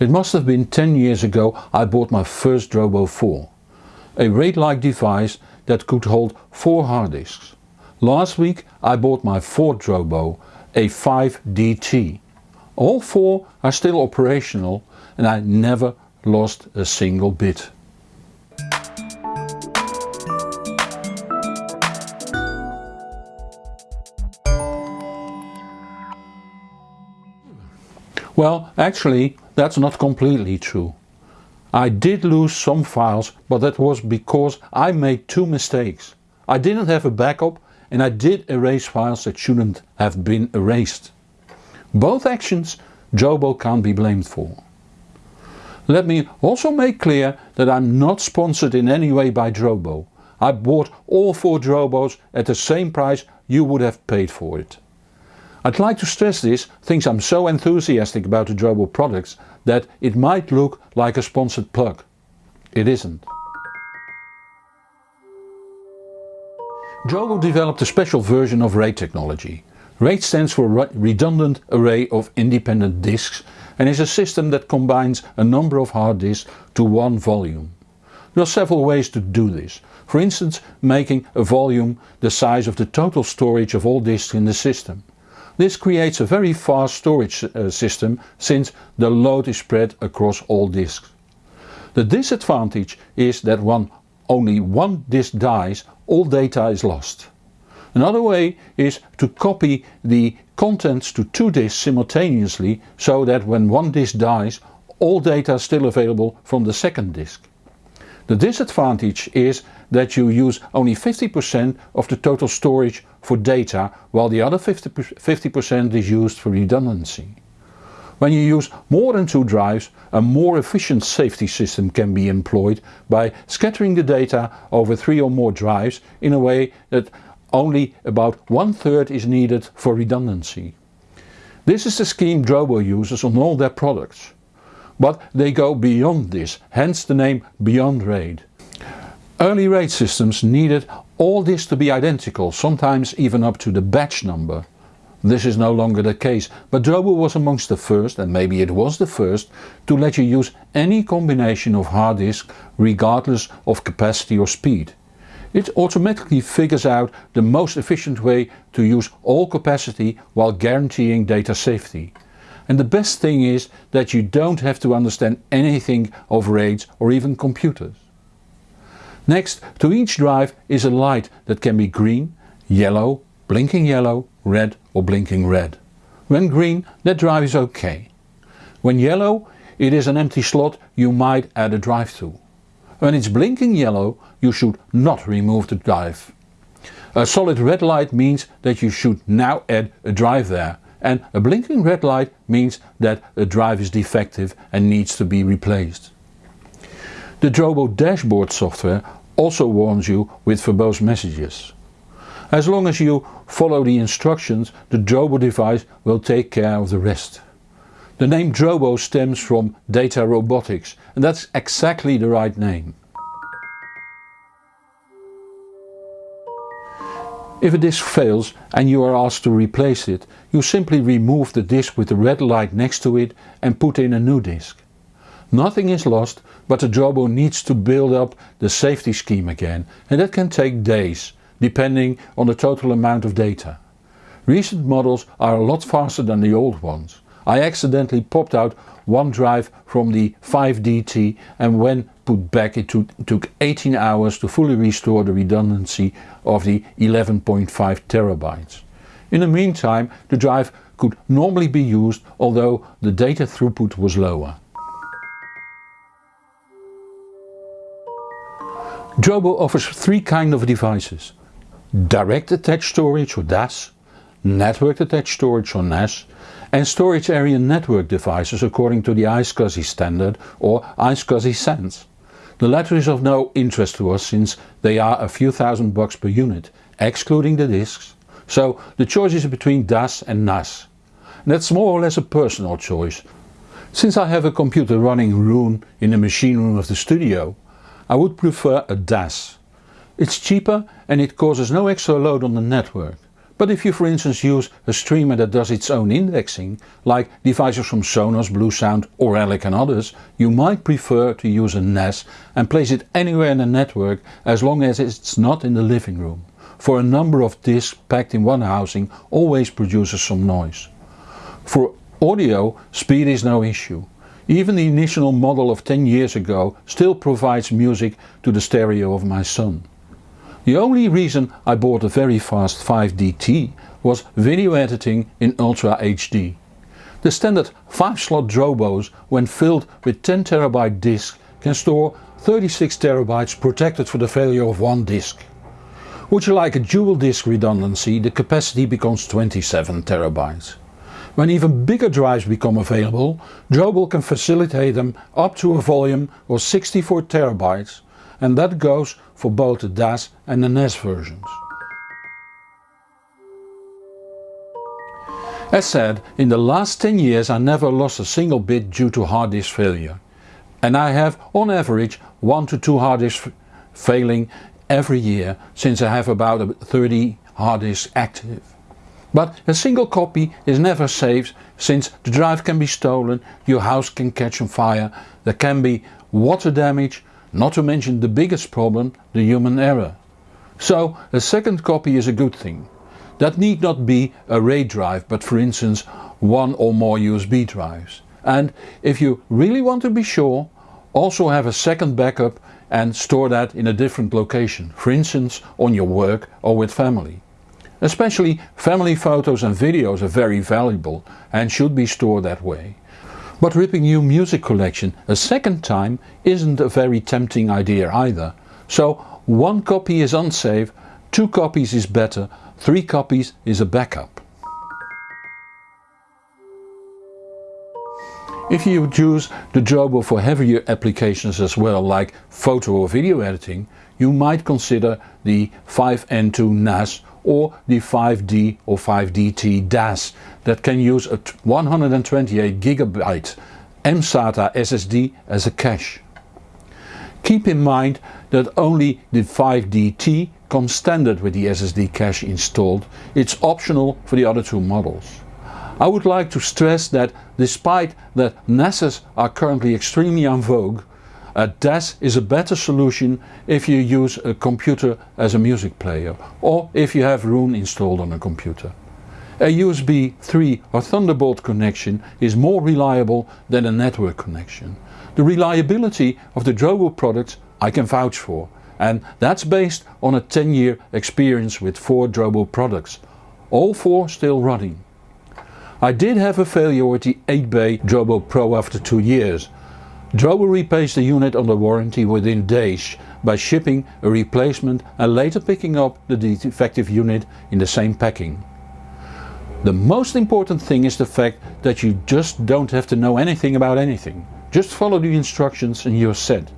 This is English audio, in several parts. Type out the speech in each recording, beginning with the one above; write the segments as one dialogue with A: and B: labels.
A: It must have been 10 years ago I bought my first Drobo 4. A RAID-like device that could hold 4 hard disks. Last week I bought my fourth Drobo, a 5DT. All four are still operational and I never lost a single bit. Well, actually that's not completely true. I did lose some files but that was because I made two mistakes. I didn't have a backup and I did erase files that shouldn't have been erased. Both actions Drobo can't be blamed for. Let me also make clear that I'm not sponsored in any way by Drobo. I bought all four Drobos at the same price you would have paid for it. I'd like to stress this since I'm so enthusiastic about the Drobo products that it might look like a sponsored plug. It isn't. Drobo developed a special version of RAID technology. RAID stands for Redundant Array of Independent Disks and is a system that combines a number of hard disks to one volume. There are several ways to do this, for instance making a volume the size of the total storage of all disks in the system. This creates a very fast storage uh, system since the load is spread across all disks. The disadvantage is that when only one disk dies all data is lost. Another way is to copy the contents to two disks simultaneously so that when one disk dies all data is still available from the second disk. The disadvantage is that you use only 50% of the total storage for data while the other 50% is used for redundancy. When you use more than two drives a more efficient safety system can be employed by scattering the data over three or more drives in a way that only about one third is needed for redundancy. This is the scheme Drobo uses on all their products. But they go beyond this, hence the name Beyond RAID. Early RAID systems needed all this to be identical, sometimes even up to the batch number. This is no longer the case, but Drobo was amongst the first, and maybe it was the first, to let you use any combination of hard disk regardless of capacity or speed. It automatically figures out the most efficient way to use all capacity while guaranteeing data safety. And the best thing is that you don't have to understand anything of RAIDs or even computers. Next to each drive is a light that can be green, yellow, blinking yellow, red or blinking red. When green that drive is ok. When yellow it is an empty slot you might add a drive to. When it's blinking yellow you should not remove the drive. A solid red light means that you should now add a drive there and a blinking red light means that a drive is defective and needs to be replaced. The Drobo dashboard software also warns you with verbose messages. As long as you follow the instructions the Drobo device will take care of the rest. The name Drobo stems from data robotics and that's exactly the right name. If a disk fails and you are asked to replace it, you simply remove the disk with the red light next to it and put in a new disk. Nothing is lost but the Drobo needs to build up the safety scheme again and that can take days, depending on the total amount of data. Recent models are a lot faster than the old ones. I accidentally popped out one drive from the 5DT and when put back it took 18 hours to fully restore the redundancy of the 11.5 terabytes. In the meantime the drive could normally be used although the data throughput was lower. Drobo offers three kind of devices. Direct Attached Storage or DAS, Network Attached Storage or NAS and Storage Area Network devices according to the iSCSI standard or iSCSI SAN. The latter is of no interest to us since they are a few thousand bucks per unit, excluding the disks, so the choice is between DAS and NAS. And that's more or less a personal choice. Since I have a computer running Roon in the machine room of the studio, I would prefer a DAS. It's cheaper and it causes no extra load on the network. But if you for instance use a streamer that does its own indexing, like devices from Sonos, Bluesound or Auralic and others, you might prefer to use a NAS and place it anywhere in the network as long as it's not in the living room, for a number of disks packed in one housing always produces some noise. For audio speed is no issue. Even the initial model of 10 years ago still provides music to the stereo of my son. The only reason I bought a very fast 5DT was video editing in Ultra HD. The standard 5 slot Drobos when filled with 10TB disks can store 36TB protected for the failure of one disk. Would you like a dual disk redundancy the capacity becomes 27TB. When even bigger drives become available, Drobo can facilitate them up to a volume of 64TB and that goes for both the DAS and the NAS versions. As said, in the last 10 years I never lost a single bit due to hard disk failure. And I have on average 1 to 2 hard disks failing every year since I have about 30 hard disks active. But a single copy is never saved since the drive can be stolen, your house can catch on fire, there can be water damage not to mention the biggest problem, the human error. So a second copy is a good thing. That need not be a RAID drive but for instance one or more USB drives. And if you really want to be sure, also have a second backup and store that in a different location, for instance on your work or with family. Especially family photos and videos are very valuable and should be stored that way. But ripping your music collection a second time isn't a very tempting idea either. So one copy is unsafe, two copies is better, three copies is a backup. If you use the Drobo for heavier applications as well like photo or video editing, you might consider the 5N2 NAS or the 5D or 5DT DAS that can use a 128GB mSATA SSD as a cache. Keep in mind that only the 5DT comes standard with the SSD cache installed, it's optional for the other two models. I would like to stress that despite that NASes are currently extremely en vogue, a DAS is a better solution if you use a computer as a music player or if you have Roon installed on a computer. A USB 3 or Thunderbolt connection is more reliable than a network connection. The reliability of the Drobo products I can vouch for and that's based on a 10 year experience with 4 Drobo products, all 4 still running. I did have a failure with the 8-bay Drobo Pro after 2 years Drobo replaced the unit under warranty within days by shipping a replacement and later picking up the defective unit in the same packing. The most important thing is the fact that you just don't have to know anything about anything. Just follow the instructions and you're set.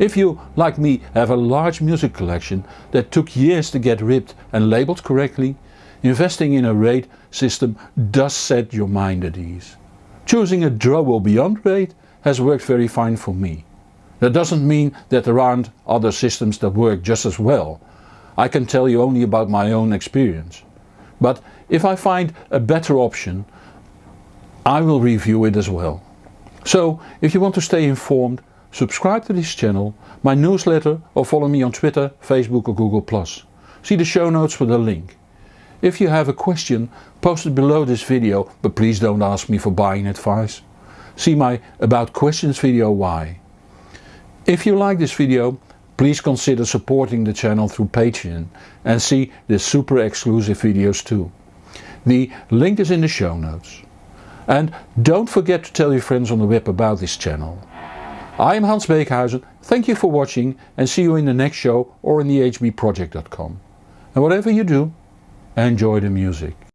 A: If you, like me, have a large music collection that took years to get ripped and labeled correctly, investing in a RAID system does set your mind at ease. Choosing a Drobo beyond RAID has worked very fine for me. That doesn't mean that there aren't other systems that work just as well. I can tell you only about my own experience. But if I find a better option, I will review it as well. So if you want to stay informed, subscribe to this channel, my newsletter or follow me on Twitter, Facebook or Google+. See the show notes for the link. If you have a question, post it below this video, but please don't ask me for buying advice see my about questions video why. If you like this video please consider supporting the channel through Patreon and see the super exclusive videos too. The link is in the show notes. And don't forget to tell your friends on the web about this channel. I am Hans Beekhuizen, thank you for watching and see you in the next show or in the hbproject.com. And whatever you do, enjoy the music.